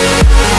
Yeah.